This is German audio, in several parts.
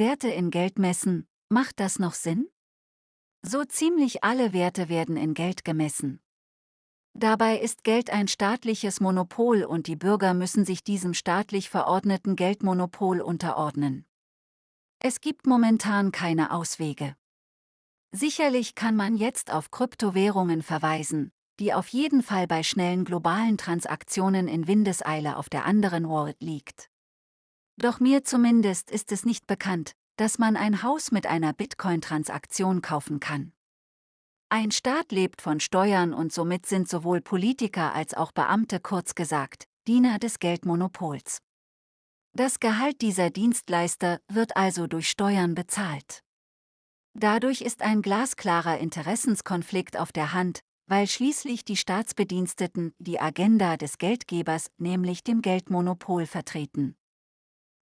Werte in Geld messen, macht das noch Sinn? So ziemlich alle Werte werden in Geld gemessen. Dabei ist Geld ein staatliches Monopol und die Bürger müssen sich diesem staatlich verordneten Geldmonopol unterordnen. Es gibt momentan keine Auswege. Sicherlich kann man jetzt auf Kryptowährungen verweisen, die auf jeden Fall bei schnellen globalen Transaktionen in Windeseile auf der anderen Wallet liegt. Doch mir zumindest ist es nicht bekannt, dass man ein Haus mit einer Bitcoin-Transaktion kaufen kann. Ein Staat lebt von Steuern und somit sind sowohl Politiker als auch Beamte kurz gesagt Diener des Geldmonopols. Das Gehalt dieser Dienstleister wird also durch Steuern bezahlt. Dadurch ist ein glasklarer Interessenskonflikt auf der Hand, weil schließlich die Staatsbediensteten die Agenda des Geldgebers, nämlich dem Geldmonopol, vertreten.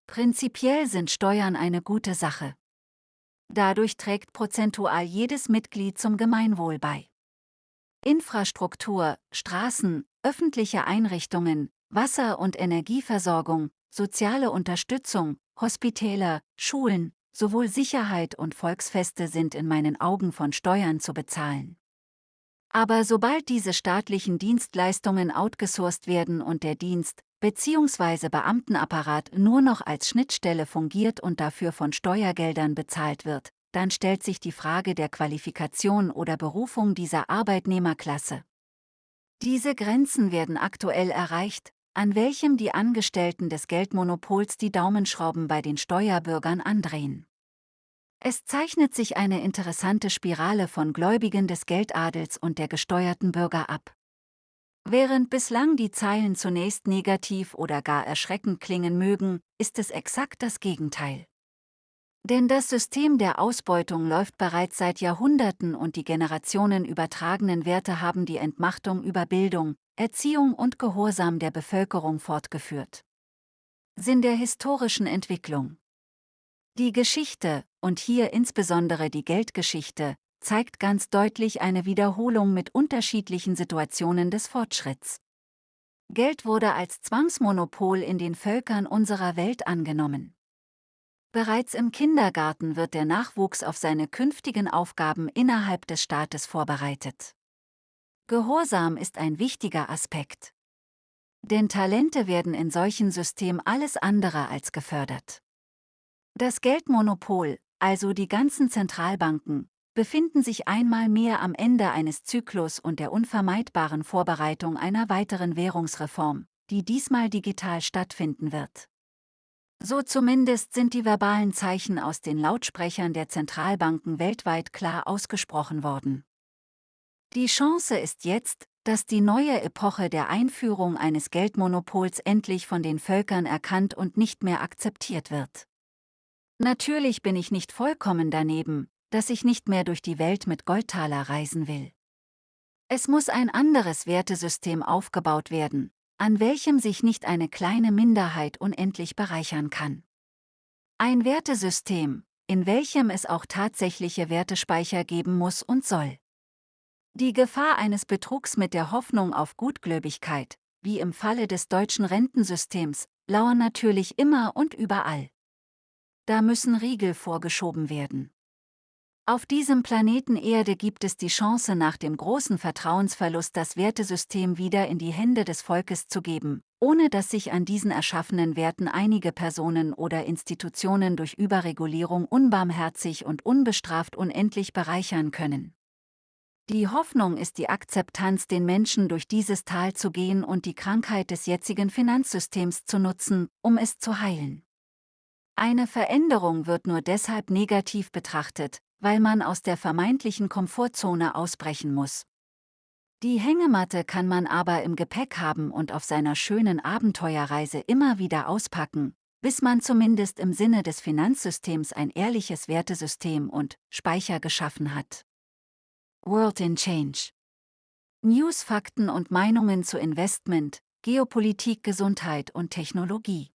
Prinzipiell sind Steuern eine gute Sache. Dadurch trägt prozentual jedes Mitglied zum Gemeinwohl bei. Infrastruktur, Straßen, öffentliche Einrichtungen, Wasser- und Energieversorgung, soziale Unterstützung, Hospitäler, Schulen, sowohl Sicherheit und Volksfeste sind in meinen Augen von Steuern zu bezahlen. Aber sobald diese staatlichen Dienstleistungen outgesourced werden und der Dienst bzw. Beamtenapparat nur noch als Schnittstelle fungiert und dafür von Steuergeldern bezahlt wird, dann stellt sich die Frage der Qualifikation oder Berufung dieser Arbeitnehmerklasse. Diese Grenzen werden aktuell erreicht, an welchem die Angestellten des Geldmonopols die Daumenschrauben bei den Steuerbürgern andrehen. Es zeichnet sich eine interessante Spirale von Gläubigen des Geldadels und der gesteuerten Bürger ab. Während bislang die Zeilen zunächst negativ oder gar erschreckend klingen mögen, ist es exakt das Gegenteil. Denn das System der Ausbeutung läuft bereits seit Jahrhunderten und die generationenübertragenen Werte haben die Entmachtung über Bildung, Erziehung und Gehorsam der Bevölkerung fortgeführt. Sinn der historischen Entwicklung. Die Geschichte, und hier insbesondere die Geldgeschichte, zeigt ganz deutlich eine Wiederholung mit unterschiedlichen Situationen des Fortschritts. Geld wurde als Zwangsmonopol in den Völkern unserer Welt angenommen. Bereits im Kindergarten wird der Nachwuchs auf seine künftigen Aufgaben innerhalb des Staates vorbereitet. Gehorsam ist ein wichtiger Aspekt. Denn Talente werden in solchen Systemen alles andere als gefördert. Das Geldmonopol, also die ganzen Zentralbanken, befinden sich einmal mehr am Ende eines Zyklus und der unvermeidbaren Vorbereitung einer weiteren Währungsreform, die diesmal digital stattfinden wird. So zumindest sind die verbalen Zeichen aus den Lautsprechern der Zentralbanken weltweit klar ausgesprochen worden. Die Chance ist jetzt, dass die neue Epoche der Einführung eines Geldmonopols endlich von den Völkern erkannt und nicht mehr akzeptiert wird. Natürlich bin ich nicht vollkommen daneben, dass ich nicht mehr durch die Welt mit Goldtaler reisen will. Es muss ein anderes Wertesystem aufgebaut werden, an welchem sich nicht eine kleine Minderheit unendlich bereichern kann. Ein Wertesystem, in welchem es auch tatsächliche Wertespeicher geben muss und soll. Die Gefahr eines Betrugs mit der Hoffnung auf Gutgläubigkeit, wie im Falle des deutschen Rentensystems, lauern natürlich immer und überall. Da müssen Riegel vorgeschoben werden. Auf diesem Planeten Erde gibt es die Chance nach dem großen Vertrauensverlust das Wertesystem wieder in die Hände des Volkes zu geben, ohne dass sich an diesen erschaffenen Werten einige Personen oder Institutionen durch Überregulierung unbarmherzig und unbestraft unendlich bereichern können. Die Hoffnung ist die Akzeptanz den Menschen durch dieses Tal zu gehen und die Krankheit des jetzigen Finanzsystems zu nutzen, um es zu heilen. Eine Veränderung wird nur deshalb negativ betrachtet, weil man aus der vermeintlichen Komfortzone ausbrechen muss. Die Hängematte kann man aber im Gepäck haben und auf seiner schönen Abenteuerreise immer wieder auspacken, bis man zumindest im Sinne des Finanzsystems ein ehrliches Wertesystem und Speicher geschaffen hat. World in Change News, Fakten und Meinungen zu Investment, Geopolitik, Gesundheit und Technologie.